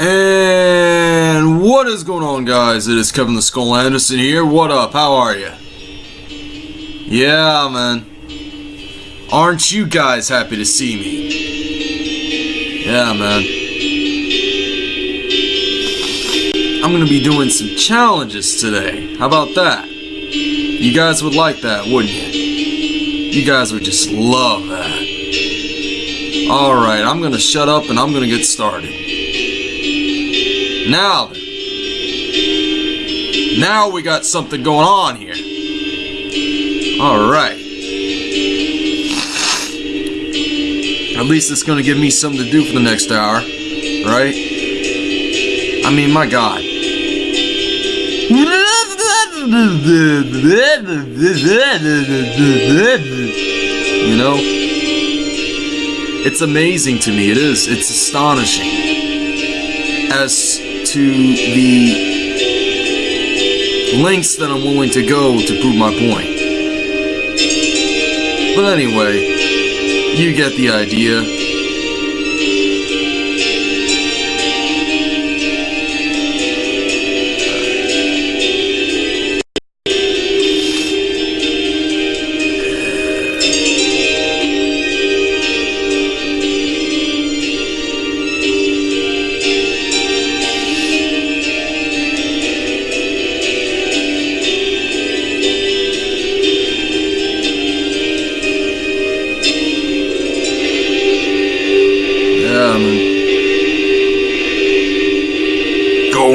And what is going on, guys? It is Kevin the Skull Anderson here. What up? How are you? Yeah, man. Aren't you guys happy to see me? Yeah, man. I'm gonna be doing some challenges today. How about that? You guys would like that, wouldn't you? You guys would just love that. Alright, I'm gonna shut up and I'm gonna get started. Now. Now we got something going on here. Alright. At least it's gonna give me something to do for the next hour. Right? I mean, my god. You know? It's amazing to me. It is. It's astonishing. As to the lengths that I'm willing to go to prove my point. But anyway, you get the idea.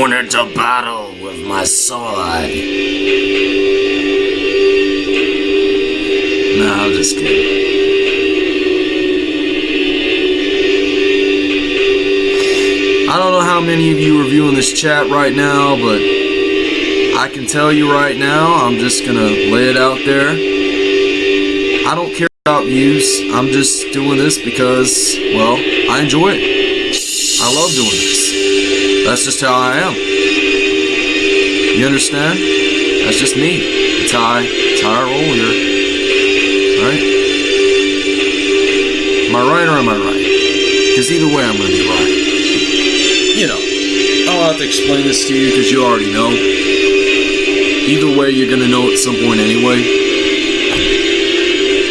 Going into battle with my sword. No, I'm just kidding. I don't know how many of you are viewing this chat right now, but I can tell you right now, I'm just gonna lay it out there. I don't care about views. I'm just doing this because, well, I enjoy it. I love doing this. That's just how I am. You understand? That's just me. It's how I, it's how I roll here. Right? Am I right or am I right? Because either way, I'm going to be right. You know, I don't have to explain this to you because you already know. Either way, you're going to know at some point anyway.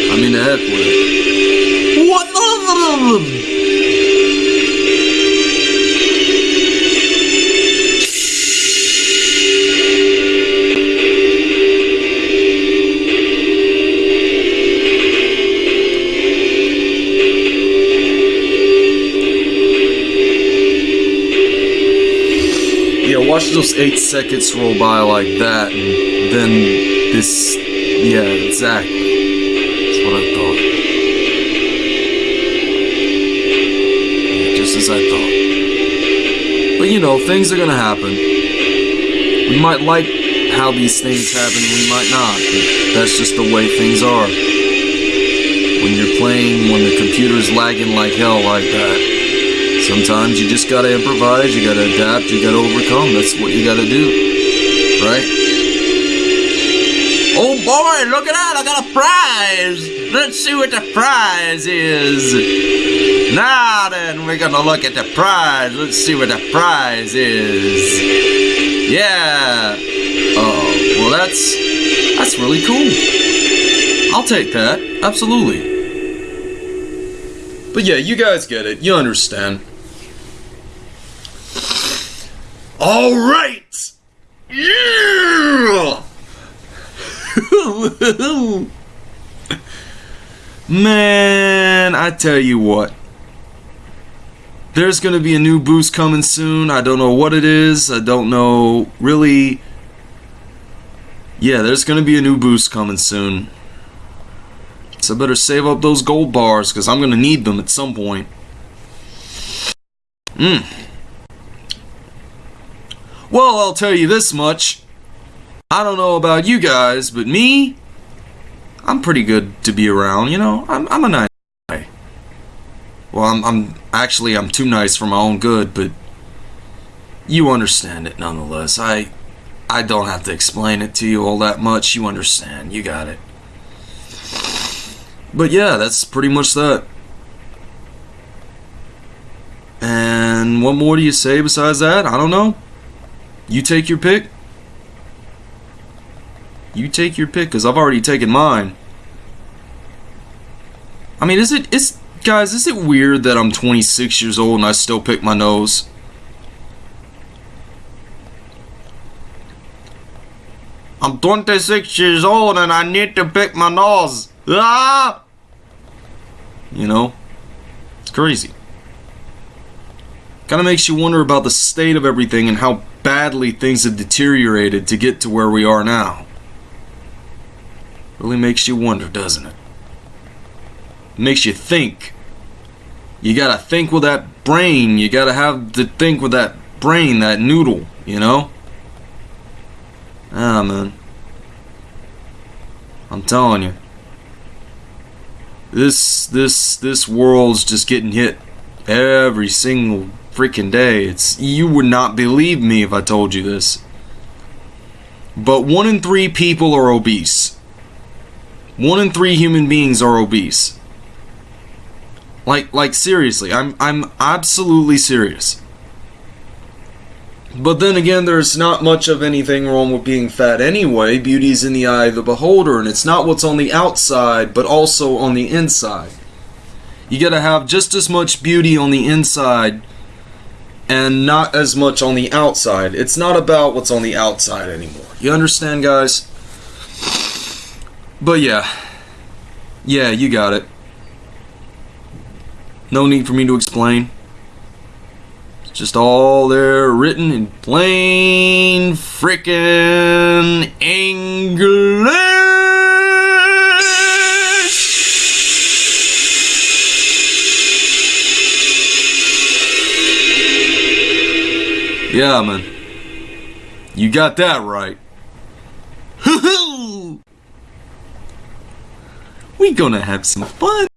I mean, the heck with it. What? watch those eight seconds roll by like that, and then this. Yeah, exactly. That's what I thought. Just as I thought. But you know, things are gonna happen. We might like how these things happen, and we might not. But that's just the way things are. When you're playing, when the computer's lagging like hell like that. Sometimes you just gotta improvise, you gotta adapt, you gotta overcome. That's what you gotta do. Right? Oh boy, look at that! I got a prize! Let's see what the prize is. Now then, we're gonna look at the prize. Let's see what the prize is. Yeah. Oh, well that's that's really cool. I'll take that. Absolutely. But yeah, you guys get it. You understand. All right. Yeah. Man, I tell you what. There's going to be a new boost coming soon. I don't know what it is. I don't know really. Yeah, there's going to be a new boost coming soon. So I better save up those gold bars because I'm going to need them at some point. Hmm. Well, I'll tell you this much. I don't know about you guys, but me, I'm pretty good to be around, you know? I'm, I'm a nice guy. Well, I'm, I'm actually, I'm too nice for my own good, but you understand it nonetheless. I, I don't have to explain it to you all that much. You understand. You got it. But yeah, that's pretty much that. And And what more do you say besides that? I don't know. You take your pick. You take your pick, because I've already taken mine. I mean, is it, is, guys, is it weird that I'm 26 years old and I still pick my nose? I'm 26 years old and I need to pick my nose. Ah! You know? It's crazy. Kind of makes you wonder about the state of everything and how badly things have deteriorated to get to where we are now. Really makes you wonder, doesn't it? makes you think. You gotta think with that brain. You gotta have to think with that brain, that noodle, you know? Ah, man. I'm telling you. This, this, this world's just getting hit every single freaking day. It's you would not believe me if I told you this. But one in three people are obese. One in three human beings are obese. Like like seriously, I'm I'm absolutely serious. But then again, there's not much of anything wrong with being fat anyway. Beauty's in the eye of the beholder, and it's not what's on the outside, but also on the inside. You gotta have just as much beauty on the inside and not as much on the outside. It's not about what's on the outside anymore. You understand, guys? But yeah. Yeah, you got it. No need for me to explain. It's just all there written in plain frickin' English. Yeah. You got that right. we gonna have some fun.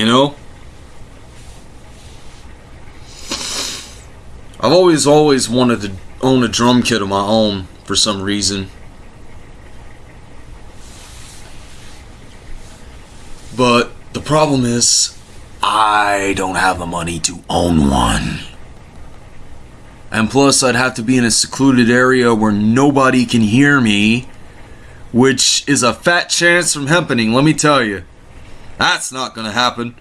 You know? I've always, always wanted to own a drum kit of my own for some reason. But the problem is, I don't have the money to own one. And plus, I'd have to be in a secluded area where nobody can hear me, which is a fat chance from happening, let me tell you. That's not gonna happen.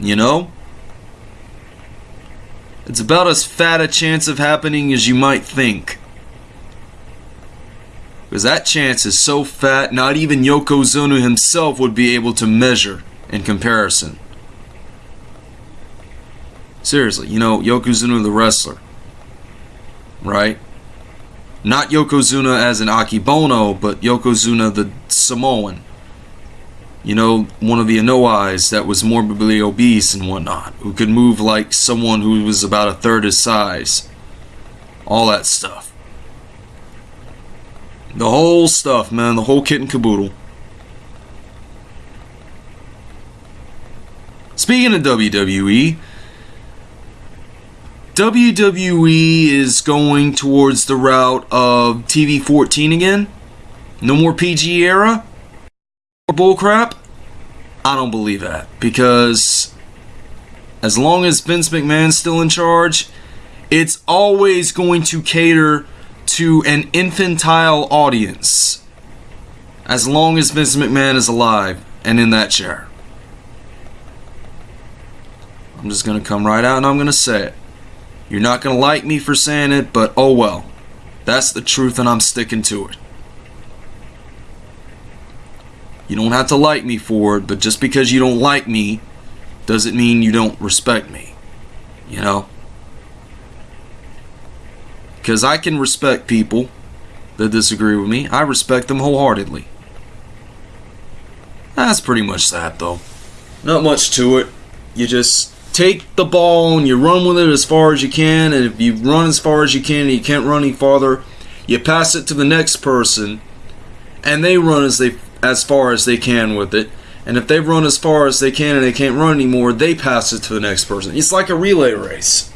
You know? It's about as fat a chance of happening as you might think. Because that chance is so fat, not even Yokozuna himself would be able to measure in comparison. Seriously, you know, Yokozuna the wrestler. Right? Not Yokozuna as an Akebono, but Yokozuna the Samoan. You know, one of the Anoa'i's that was morbidly obese and whatnot, who could move like someone who was about a third his size. All that stuff. The whole stuff, man, the whole kit and caboodle. Speaking of WWE, WWE is going towards the route of TV 14 again. No more PG era. More bullcrap. I don't believe that because as long as Vince McMahon's still in charge, it's always going to cater to an infantile audience. As long as Vince McMahon is alive and in that chair. I'm just going to come right out and I'm going to say it. You're not going to like me for saying it, but oh well. That's the truth and I'm sticking to it. You don't have to like me for it, but just because you don't like me doesn't mean you don't respect me. You know? Because I can respect people that disagree with me. I respect them wholeheartedly. That's pretty much that, though. Not much to it. You just take the ball and you run with it as far as you can. And if you run as far as you can and you can't run any farther, you pass it to the next person, and they run as they as far as they can with it. And if they run as far as they can and they can't run anymore, they pass it to the next person. It's like a relay race.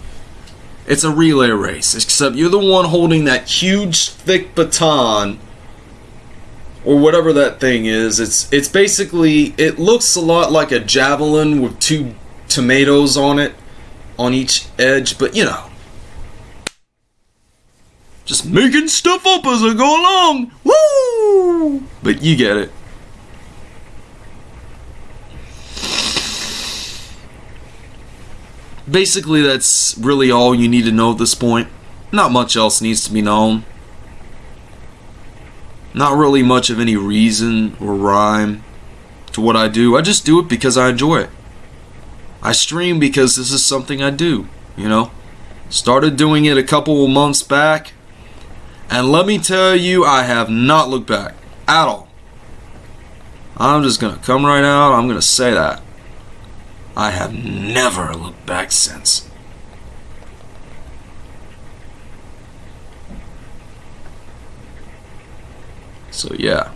It's a relay race, except you're the one holding that huge thick baton or whatever that thing is. It's it's basically it looks a lot like a javelin with two tomatoes on it on each edge, but you know. Just making stuff up as I go along. Woo! But you get it. Basically, that's really all you need to know at this point. Not much else needs to be known. Not really much of any reason or rhyme to what I do. I just do it because I enjoy it. I stream because this is something I do, you know. Started doing it a couple of months back, and let me tell you, I have not looked back at all. I'm just gonna come right out, I'm gonna say that. I have never looked back since. So, yeah.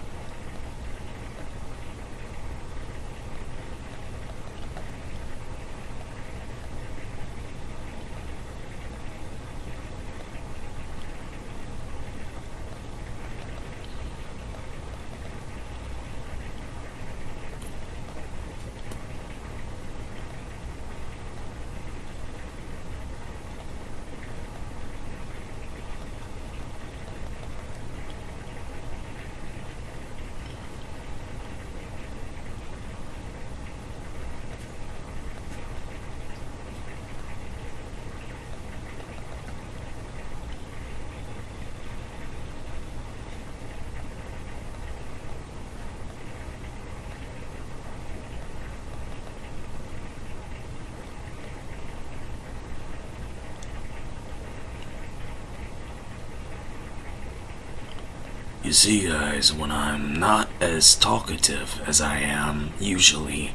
You see, guys, when I'm not as talkative as I am usually,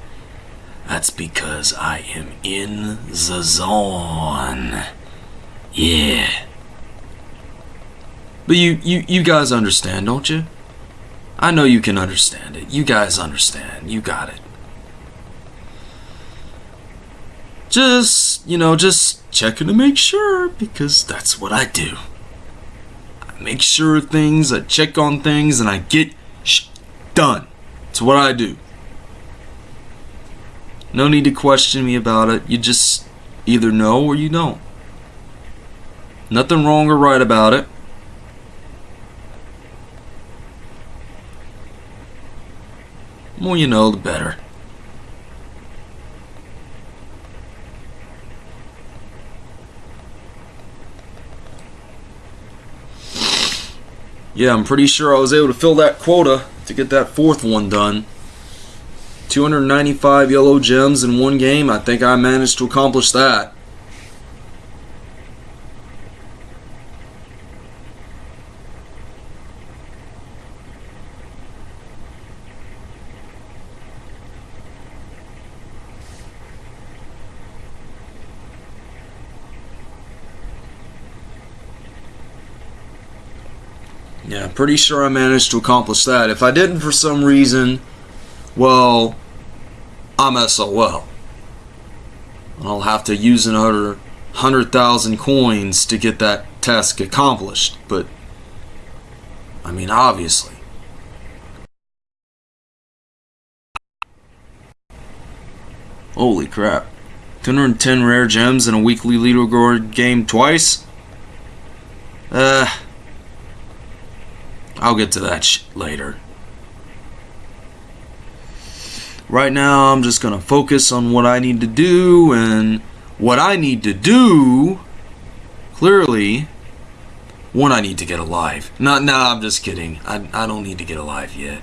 that's because I am in the zone. Yeah. But you, you, you guys understand, don't you? I know you can understand it. You guys understand. You got it. Just, you know, just checking to make sure because that's what I do make sure things, I check on things, and I get done. It's what I do. No need to question me about it. You just either know or you don't. Nothing wrong or right about it. The more you know, the better. Yeah, I'm pretty sure I was able to fill that quota to get that fourth one done. 295 yellow gems in one game. I think I managed to accomplish that. Yeah, pretty sure I managed to accomplish that. If I didn't for some reason, well, I'm SOL. I'll have to use another 100,000 coins to get that task accomplished, but I mean, obviously. Holy crap. 210 rare gems in a weekly leaderboard game twice? Uh, I'll get to that later. Right now, I'm just gonna focus on what I need to do, and what I need to do, clearly, one, I need to get alive. No, no, I'm just kidding. I, I don't need to get alive yet.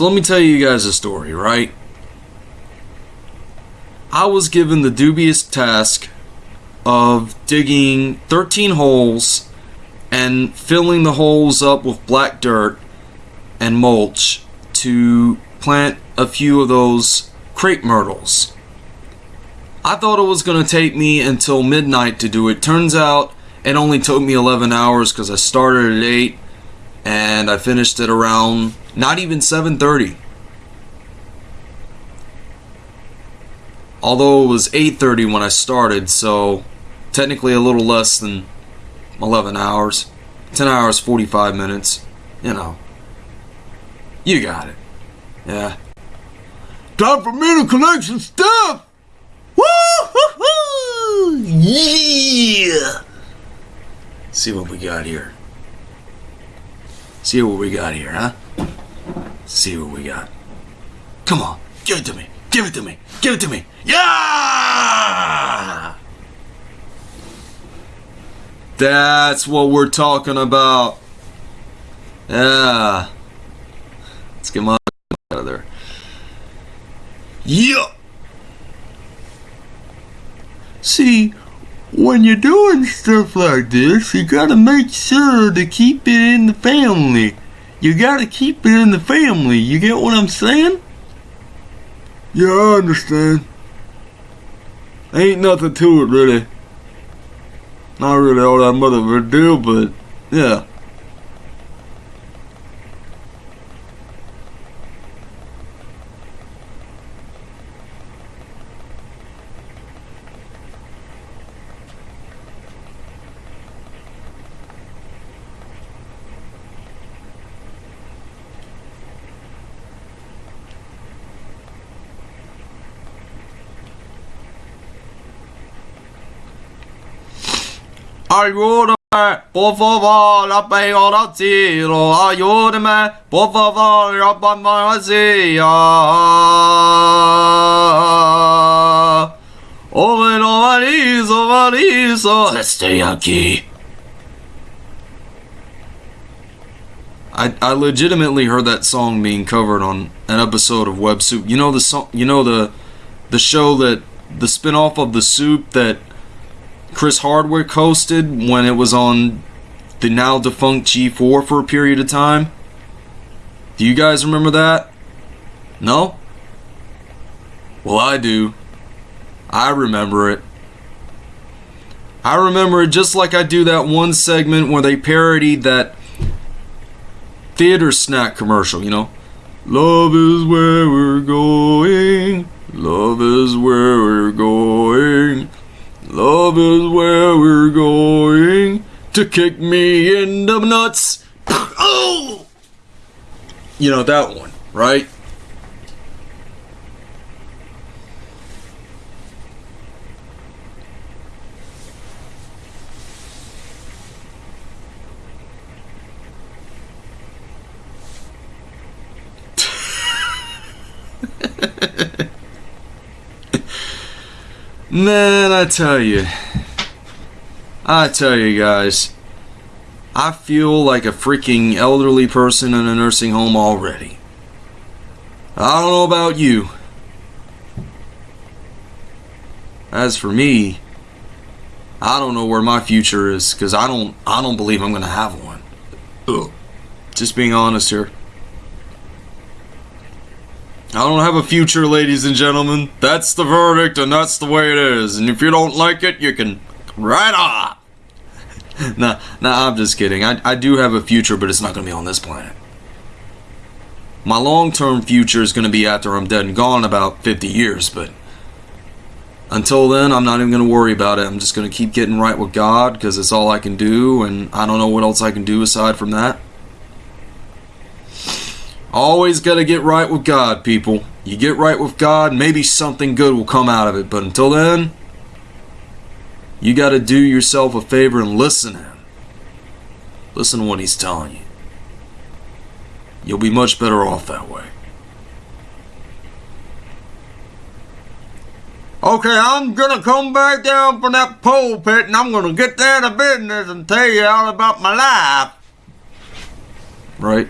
So let me tell you guys a story, right? I was given the dubious task of digging 13 holes and filling the holes up with black dirt and mulch to plant a few of those crepe myrtles. I thought it was going to take me until midnight to do it. Turns out it only took me 11 hours because I started at 8 and I finished it around not even 7:30. Although it was 8:30 when I started, so technically a little less than 11 hours. 10 hours 45 minutes, you know. You got it. Yeah. Time for me to collect some stuff. Woo hoo! Yeah. See what we got here. See what we got here, huh? See what we got. Come on, give it to me. Give it to me. Give it to me. Yeah! That's what we're talking about. Yeah. Let's get my out of there. Yeah. See, when you're doing stuff like this, you gotta make sure to keep it in the family. You gotta keep it in the family. You get what I'm saying? Yeah, I understand. Ain't nothing to it, really. Not really all that much of a deal, but yeah. Ayúdame, por favor, la pego al cielo. Ayúdame, por favor, la vacía. Oh, no, Mariso, Mariso, estoy aquí. I, I legitimately heard that song being covered on an episode of Web Soup. You know the song, you know the the show that the spin-off of the soup that Chris Hardwick hosted when it was on the now defunct G4 for a period of time. Do you guys remember that? No? Well, I do. I remember it. I remember it just like I do that one segment where they parodied that theater snack commercial, you know? Love is where we're going. Love is where we're going. Love is where we're going to kick me in the nuts. oh! You know, that one, right? Man, I tell you. I tell you guys. I feel like a freaking elderly person in a nursing home already. I don't know about you. As for me, I don't know where my future is because I don't I don't believe I'm gonna have one. Ugh. Just being honest here. I don't have a future, ladies and gentlemen. That's the verdict, and that's the way it is. And if you don't like it, you can right off. nah, nah, I'm just kidding. I, I do have a future, but it's not going to be on this planet. My long term future is going to be after I'm dead and gone about 50 years, but until then, I'm not even going to worry about it. I'm just going to keep getting right with God because it's all I can do, and I don't know what else I can do aside from that. Always got to get right with God, people. You get right with God, maybe something good will come out of it. But until then, you got to do yourself a favor and listen to Him. Listen to what He's telling you. You'll be much better off that way. Okay, I'm gonna come back down from that pulpit and I'm gonna get down to business and tell you all about my life. Right?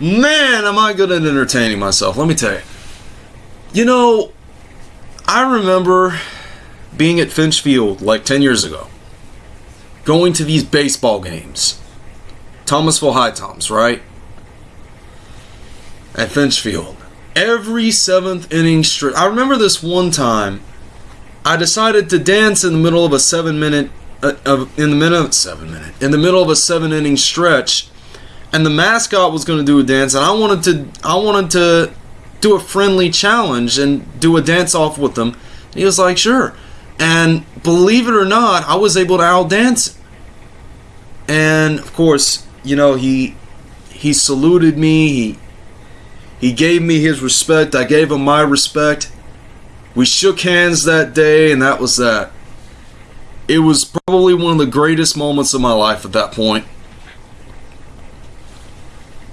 Man, am I good at entertaining myself. Let me tell you. You know, I remember being at Finch Field like 10 years ago, going to these baseball games. Thomasville HiToms, right? At Finch Field. Every seventh inning stretch. I remember this one time. I decided to dance in the middle of a seven minute, uh, of, in the minute seven minute, in the middle of a seven inning stretch and the mascot was going to do a dance and I wanted to I wanted to do a friendly challenge and do a dance off with them. He was like, "Sure." And believe it or not, I was able to out dance. And of course, you know, he he saluted me. He he gave me his respect. I gave him my respect. We shook hands that day and that was that. It was probably one of the greatest moments of my life at that point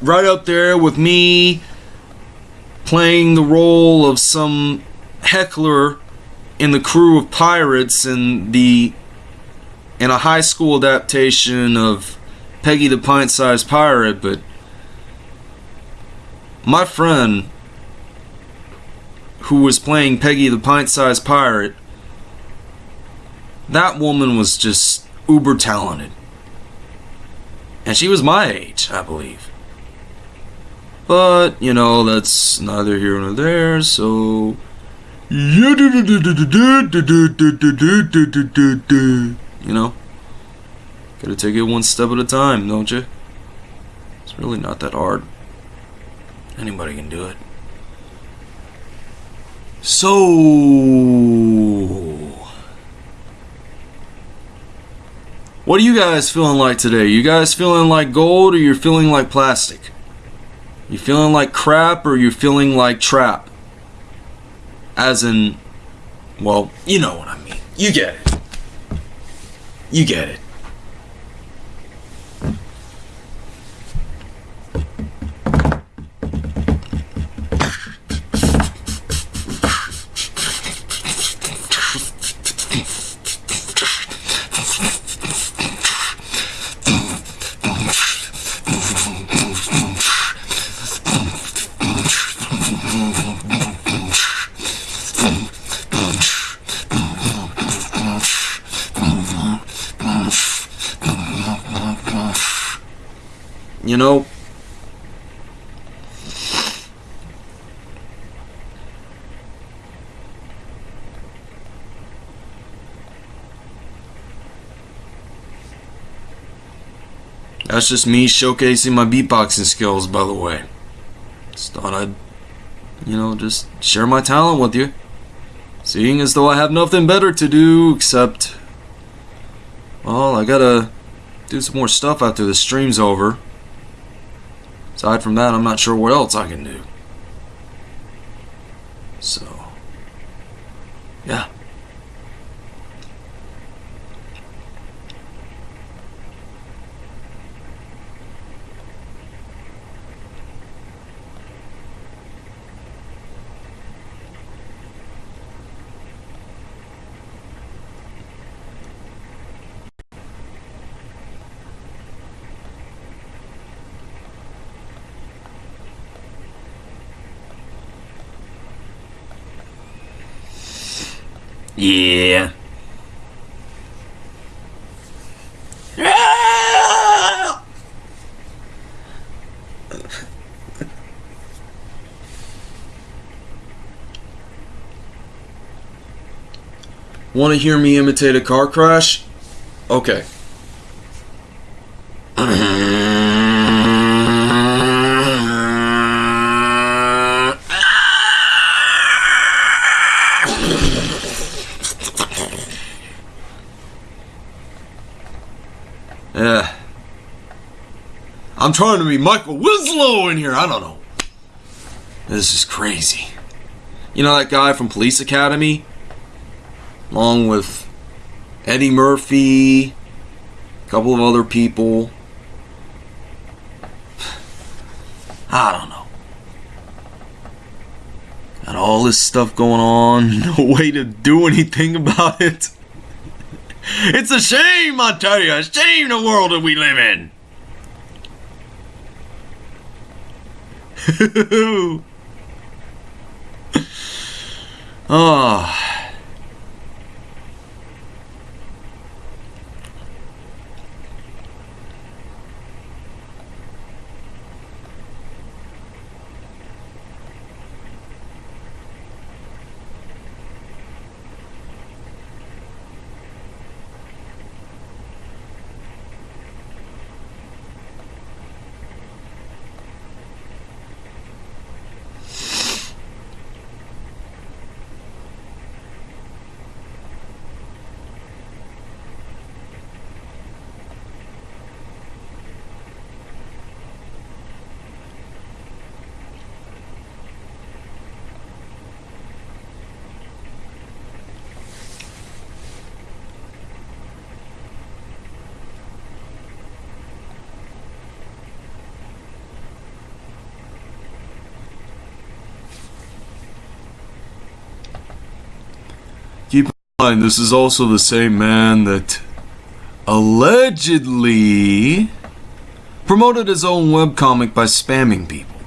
right up there with me playing the role of some heckler in the crew of pirates in the in a high school adaptation of Peggy the Pint-Sized Pirate, but my friend who was playing Peggy the Pint-Sized Pirate, that woman was just uber talented. And she was my age, I believe. But, you know, that's neither here nor there, so. You know? Gotta take it one step at a time, don't you? It's really not that hard. Anybody can do it. So. What are you guys feeling like today? You guys feeling like gold or you're feeling like plastic? You feeling like crap or you feeling like trap? As in, well, you know what I mean. You get it. You get it. You know, That's just me showcasing my beatboxing skills, by the way. Just thought I'd, you know, just share my talent with you. Seeing as though I have nothing better to do except, well, I gotta do some more stuff after the stream's over. Aside from that, I'm not sure what else I can do. So, yeah. Yeah. Want to hear me imitate a car crash? Okay. Yeah. I'm trying to be Michael Winslow in here. I don't know. This is crazy. You know that guy from Police Academy? Along with Eddie Murphy, a couple of other people. I don't know. Got all this stuff going on, no way to do anything about it. It's a shame, I tell you, a shame the world that we live in. oh. Mind, this is also the same man that allegedly promoted his own webcomic by spamming people.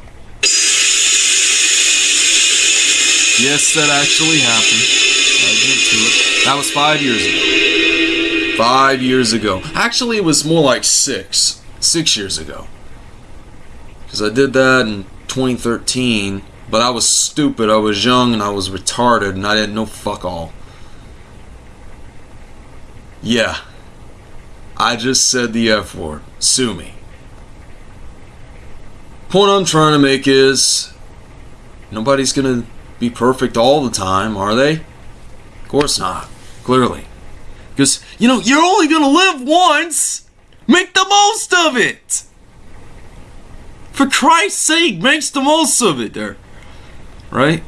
Yes, that actually happened. I admit to it. That was five years ago. Five years ago. Actually, it was more like six. Six years ago. Because I did that in 2013, but I was stupid. I was young and I was retarded and I didn't know fuck all. Yeah. I just said the F word. Sue me. Point I'm trying to make is nobody's gonna be perfect all the time, are they? Of course not. Clearly. Because, you know, you're only gonna live once! Make the most of it! For Christ's sake, makes the most of it there. Right?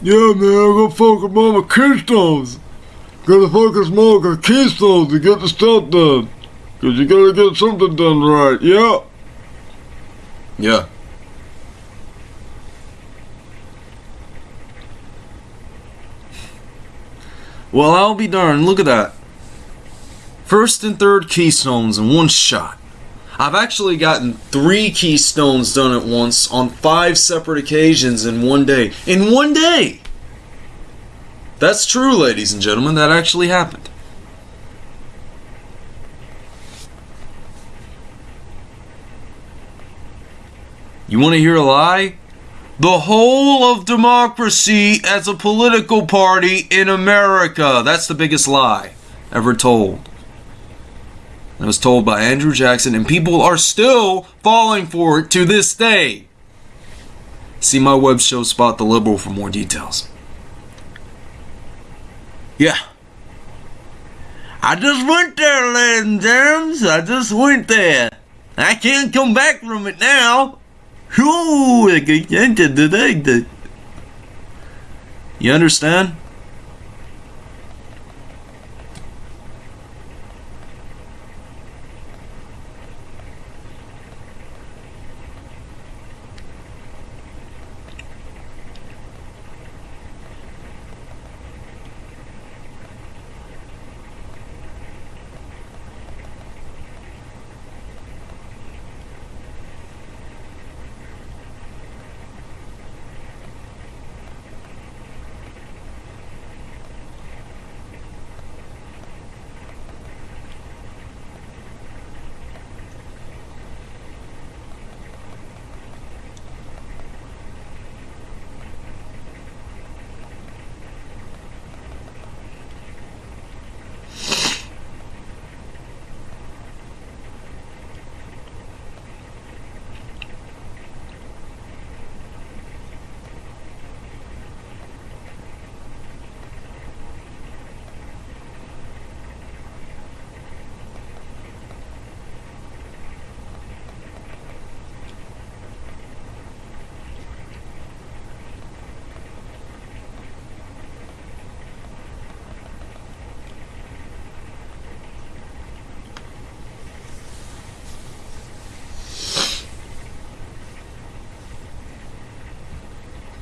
Yeah, man, I gotta focus on my keystones. Gotta focus more on the keystones to get the stuff done. Cause you gotta get something done right, yeah? Yeah. Well, I'll be darned. Look at that. First and third keystones in one shot. I've actually gotten three keystones done at once on five separate occasions in one day. In one day! That's true, ladies and gentlemen. That actually happened. You want to hear a lie? The whole of democracy as a political party in America. That's the biggest lie ever told. It was told by Andrew Jackson, and people are still falling for it to this day. See my web show Spot the Liberal for more details. Yeah. I just went there, ladies and gents. I just went there. I can't come back from it now. You understand?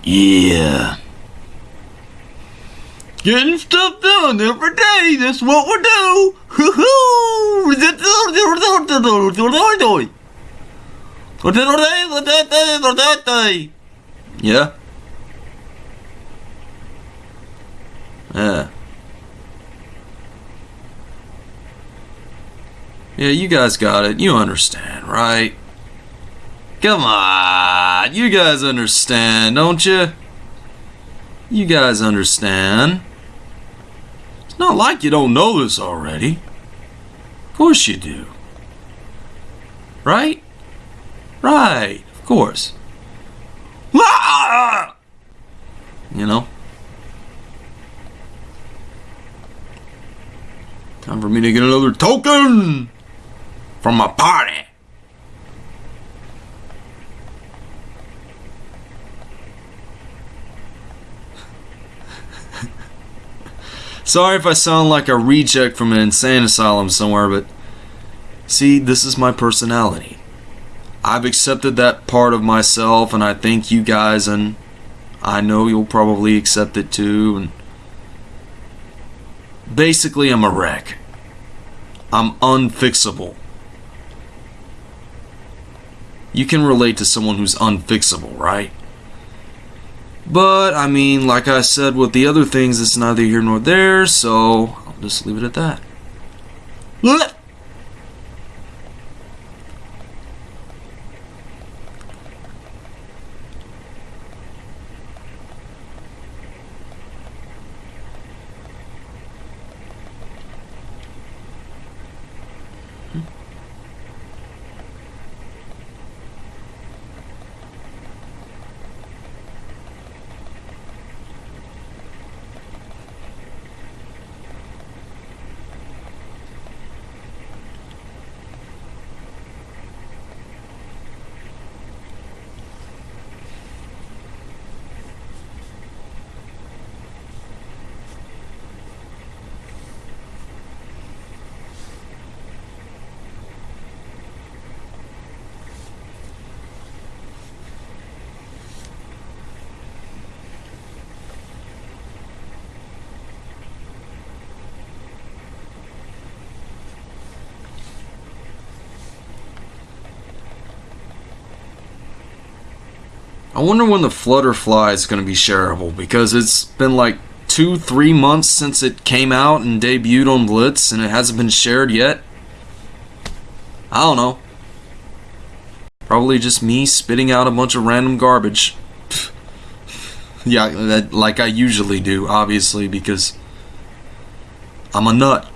Yeah. Getting stuff done every day. That's what we do. Yeah. Yeah. Yeah, you guys got it. You understand, right? Come on, you guys understand, don't you? You guys understand. It's not like you don't know this already. Of course you do. Right? Right, of course. Ah! You know? Time for me to get another token from my party. Sorry if I sound like a reject from an insane asylum somewhere, but see, this is my personality. I've accepted that part of myself, and I thank you guys, and I know you'll probably accept it too. And basically, I'm a wreck. I'm unfixable. You can relate to someone who's unfixable, right? But, I mean, like I said with the other things, it's neither here nor there, so I'll just leave it at that. Wonder when the Flutterfly is going to be shareable because it's been like two, three months since it came out and debuted on Blitz and it hasn't been shared yet. I don't know. Probably just me spitting out a bunch of random garbage. yeah, that, like I usually do, obviously, because I'm a nut.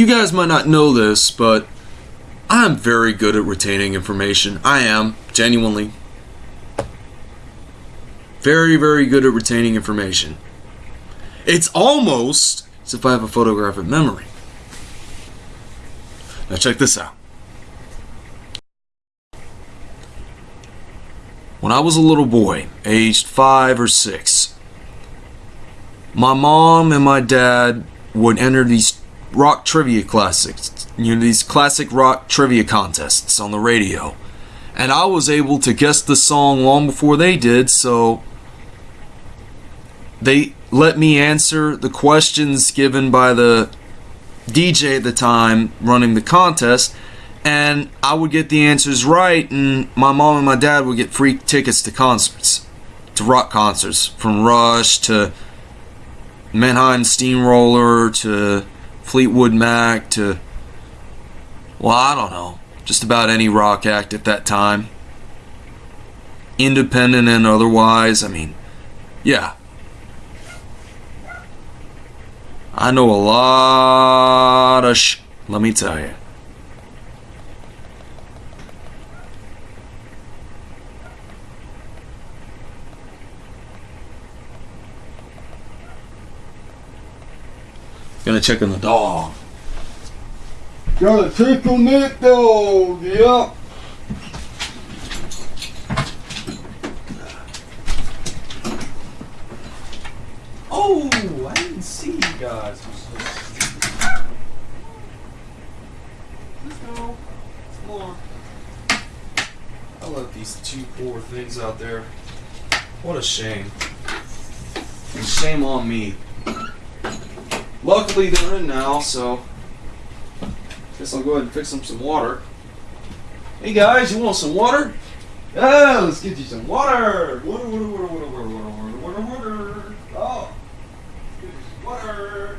You guys might not know this, but I'm very good at retaining information. I am, genuinely. Very, very good at retaining information. It's almost as if I have a photographic memory. Now, check this out. When I was a little boy, aged five or six, my mom and my dad would enter these rock trivia classics, you know, these classic rock trivia contests on the radio. And I was able to guess the song long before they did, so they let me answer the questions given by the DJ at the time running the contest, and I would get the answers right, and my mom and my dad would get free tickets to concerts, to rock concerts, from Rush to Mannheim Steamroller to Fleetwood Mac to, well, I don't know, just about any rock act at that time. Independent and otherwise, I mean, yeah. I know a lot of sh, let me tell you. Gonna check on the dog. Gotta check on that dog, yep. Oh, I didn't see you guys. Let's go. Come on. I love these two poor things out there. What a shame. And shame on me. Luckily they're in now, so guess I'll go ahead and fix them some water. Hey guys, you want some water? Yeah, let's get you some water. Water, water, water, water, water, water, water, water. Oh, let's get you some water.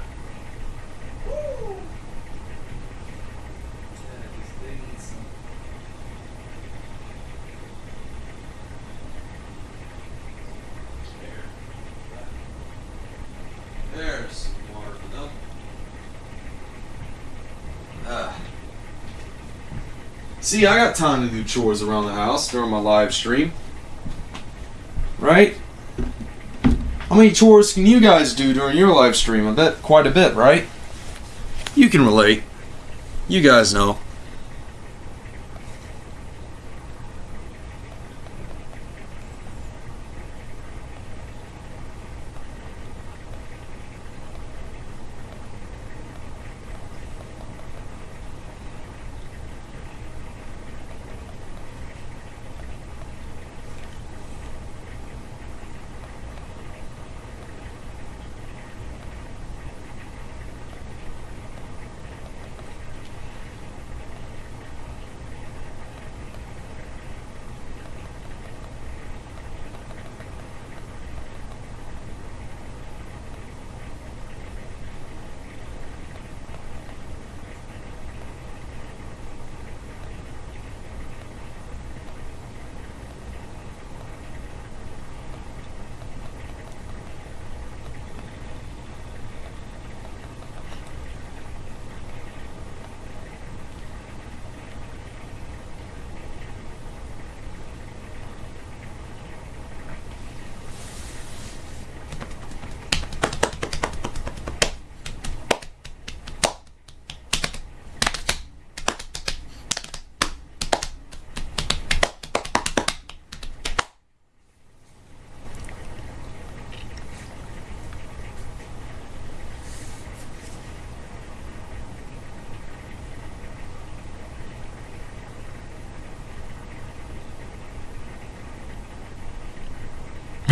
See, I got time to do chores around the house during my live stream. Right? How many chores can you guys do during your live stream? I bet quite a bit, right? You can relate. You guys know.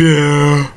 Yeah.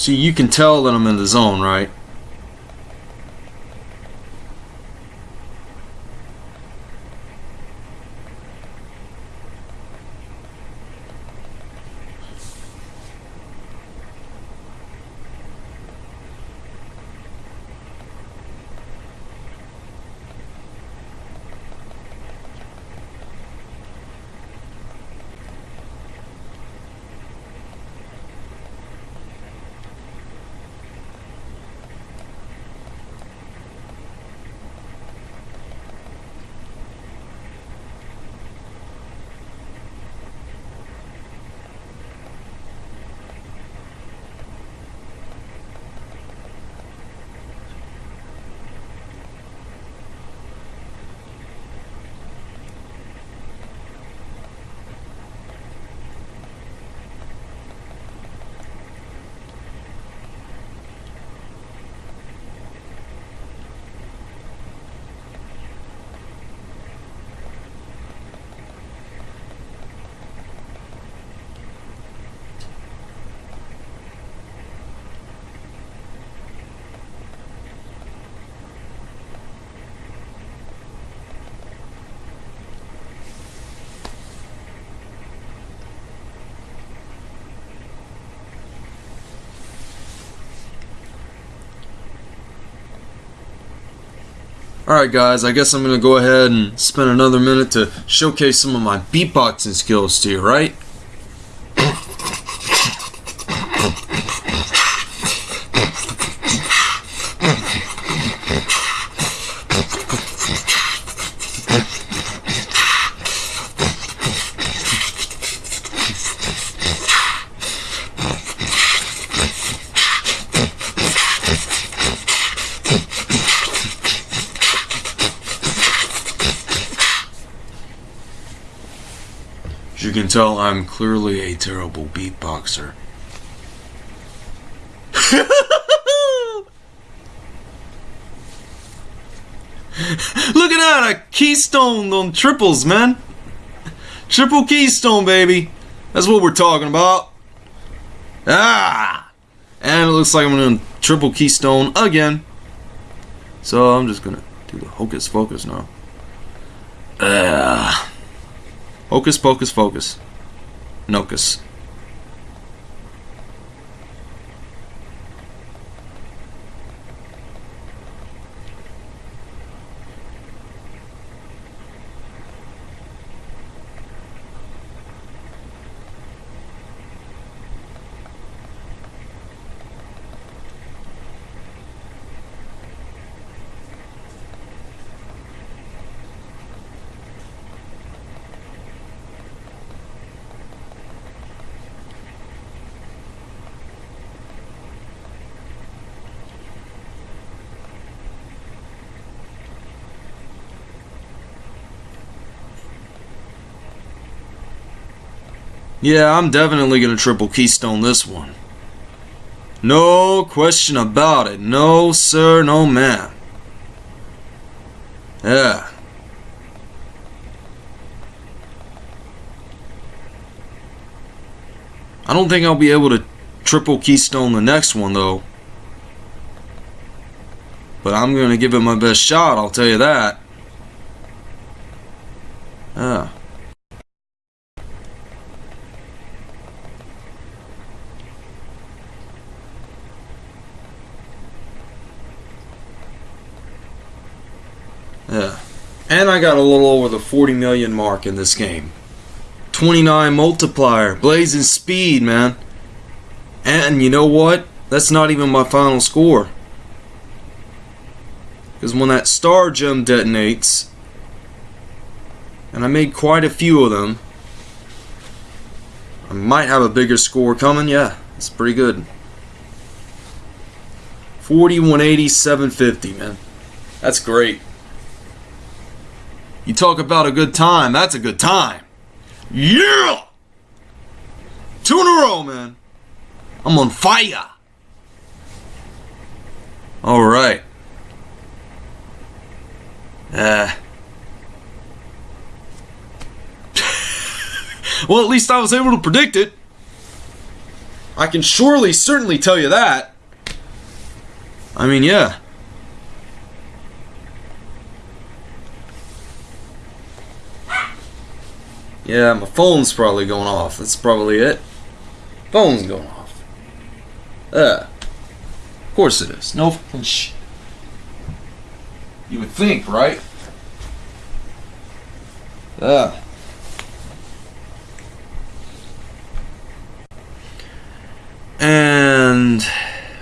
See, you can tell that I'm in the zone, right? Alright guys, I guess I'm gonna go ahead and spend another minute to showcase some of my beatboxing skills to you, right? Tell, I'm clearly a terrible beatboxer. Look at that! I keystone on triples, man! Triple keystone, baby! That's what we're talking about. Ah! And it looks like I'm doing triple keystone again. So I'm just gonna do the hocus focus now. Ah. Hocus pocus focus. Nocus. Yeah, I'm definitely gonna triple keystone this one. No question about it. No, sir, no, ma'am. Yeah. I don't think I'll be able to triple keystone the next one, though. But I'm going to give it my best shot, I'll tell you that. Yeah. Yeah. And I got a little over the 40 million mark in this game. 29 multiplier, blazing speed, man. And you know what? That's not even my final score. Because when that star gem detonates, and I made quite a few of them, I might have a bigger score coming. Yeah, it's pretty good. 40, 180, 750, man. That's great. You talk about a good time, that's a good time. Yeah! Two in a row, man. I'm on fire. All right. Uh. well, at least I was able to predict it. I can surely, certainly tell you that. I mean, yeah. Yeah, my phone's probably going off. That's probably it. Phone's going off. Uh. Of course it is. No fucking sh. You would think, right? Uh. And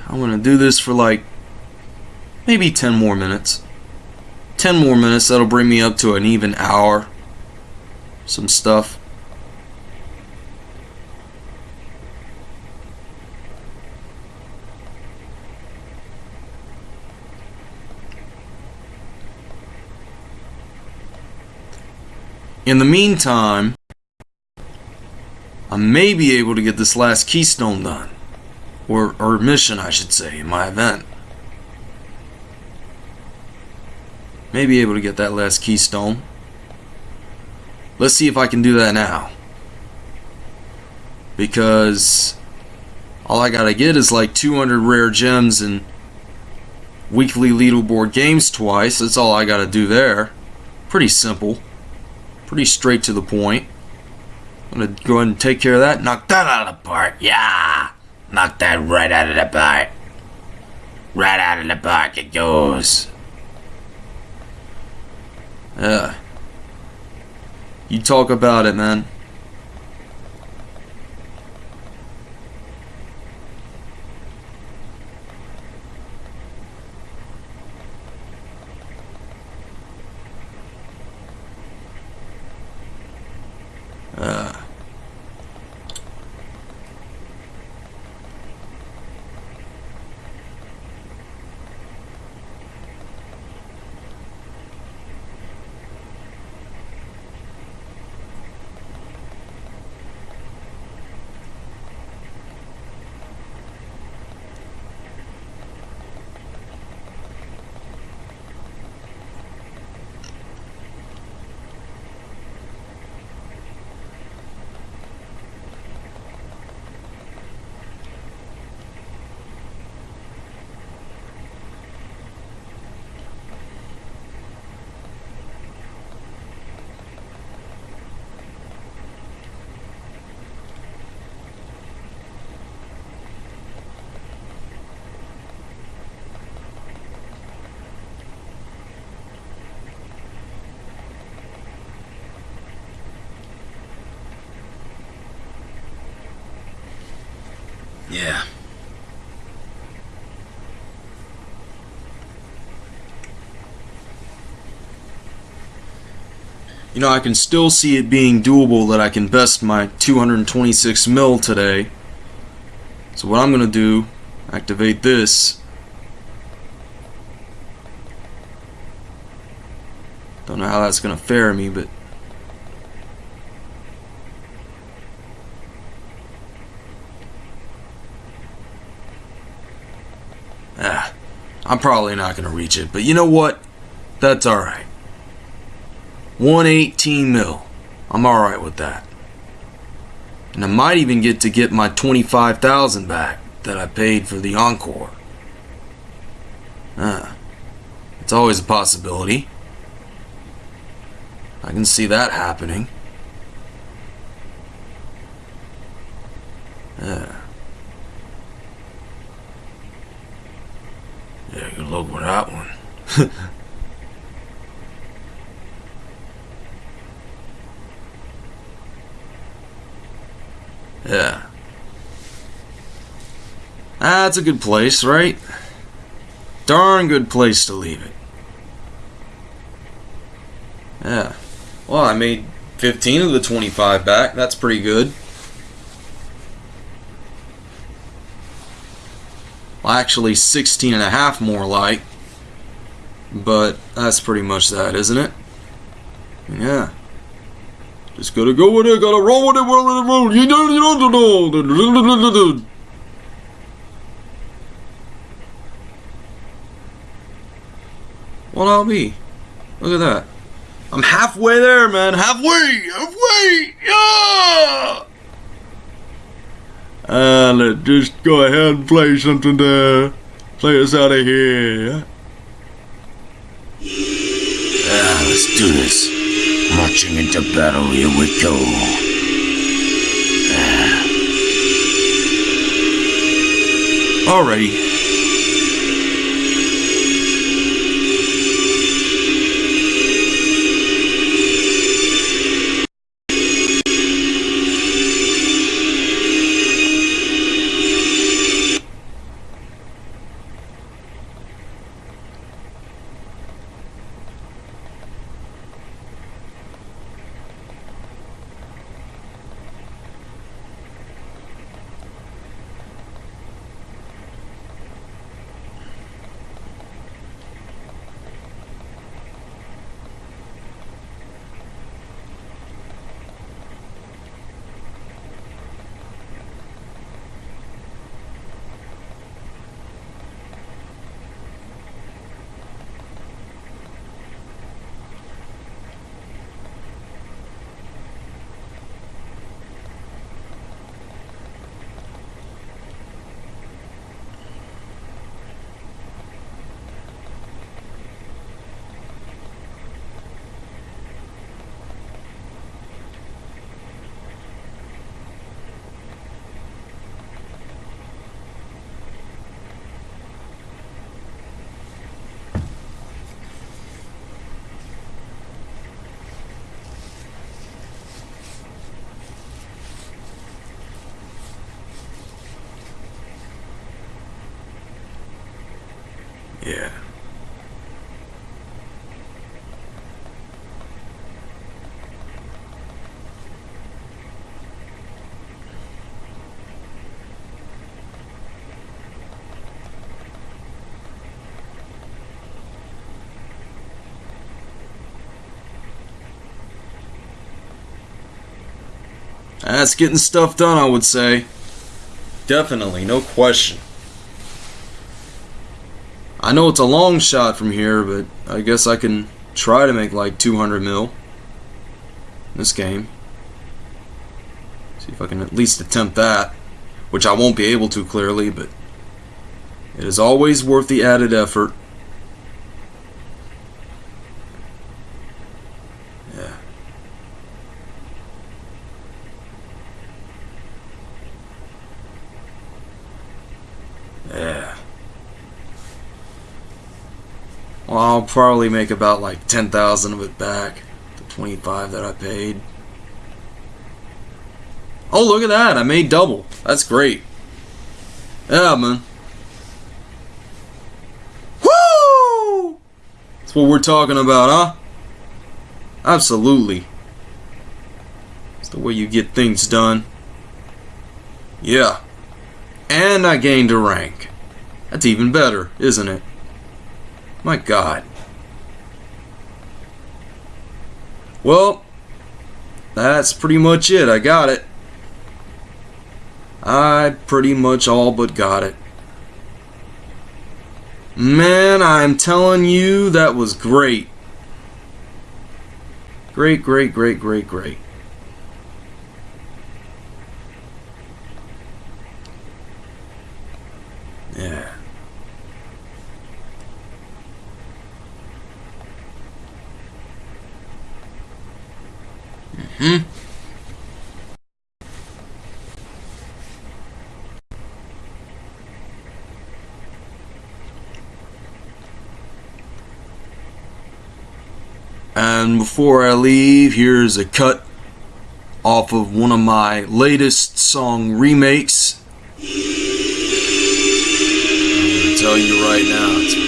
I'm gonna do this for like maybe 10 more minutes. 10 more minutes, that'll bring me up to an even hour some stuff. In the meantime, I may be able to get this last keystone done. Or, or mission, I should say, in my event. May be able to get that last keystone. Let's see if I can do that now. Because all I gotta get is like 200 rare gems and weekly leaderboard games twice. That's all I gotta do there. Pretty simple. Pretty straight to the point. I'm gonna go ahead and take care of that. Knock that out of the park. Yeah! Knock that right out of the park. Right out of the park it goes. Yeah. You talk about it, man. you know, I can still see it being doable that I can best my 226 mil today. So what I'm going to do, activate this. Don't know how that's going to fare me, but... Ah, I'm probably not going to reach it, but you know what? That's alright. 118 mil. I'm alright with that. And I might even get to get my 25,000 back that I paid for the Encore. Ah. It's always a possibility. I can see that happening. Yeah. Yeah, good luck with that one. yeah. That's a good place, right? Darn good place to leave it. Yeah. Well, I made 15 of the 25 back. That's pretty good. Well, actually 16 and a half more like. But that's pretty much that, isn't it? Yeah. Just gotta go with it, gotta roll with it, roll with it, roll. You don't, you don't know. Well, I'll be. Look at that. I'm halfway there, man. Halfway! Halfway! Yeah! Uh, let's just go ahead and play something to play us out of here. Yeah, let's do this. Marching into battle, here we go. Ah. Alrighty. That's getting stuff done, I would say. Definitely, no question. I know it's a long shot from here, but I guess I can try to make like 200 mil in this game. See if I can at least attempt that, which I won't be able to clearly, but it is always worth the added effort. Yeah. Yeah. Well, I'll probably make about like 10,000 of it back. The 25 that I paid. Oh, look at that. I made double. That's great. Yeah, man. Woo! That's what we're talking about, huh? Absolutely. It's the way you get things done. Yeah. And I gained a rank. That's even better, isn't it? My God. Well, that's pretty much it. I got it. I pretty much all but got it. Man, I'm telling you, that was great. Great, great, great, great, great. Yeah. Hmm. And before I leave, here's a cut off of one of my latest song remakes. I'm gonna tell you right now,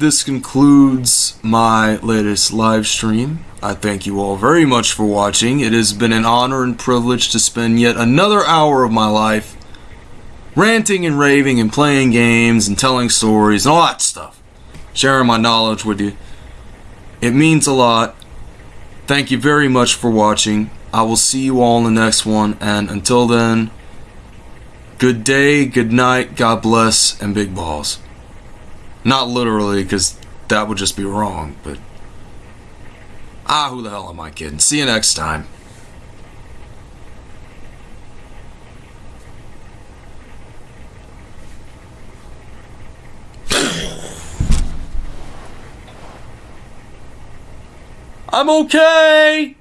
this concludes my latest live stream. I thank you all very much for watching. It has been an honor and privilege to spend yet another hour of my life ranting and raving and playing games and telling stories and all that stuff. Sharing my knowledge with you. It means a lot. Thank you very much for watching. I will see you all in the next one, and until then, good day, good night, God bless, and big balls. Not literally, because that would just be wrong, but. Ah, who the hell am I kidding? See you next time. I'm okay!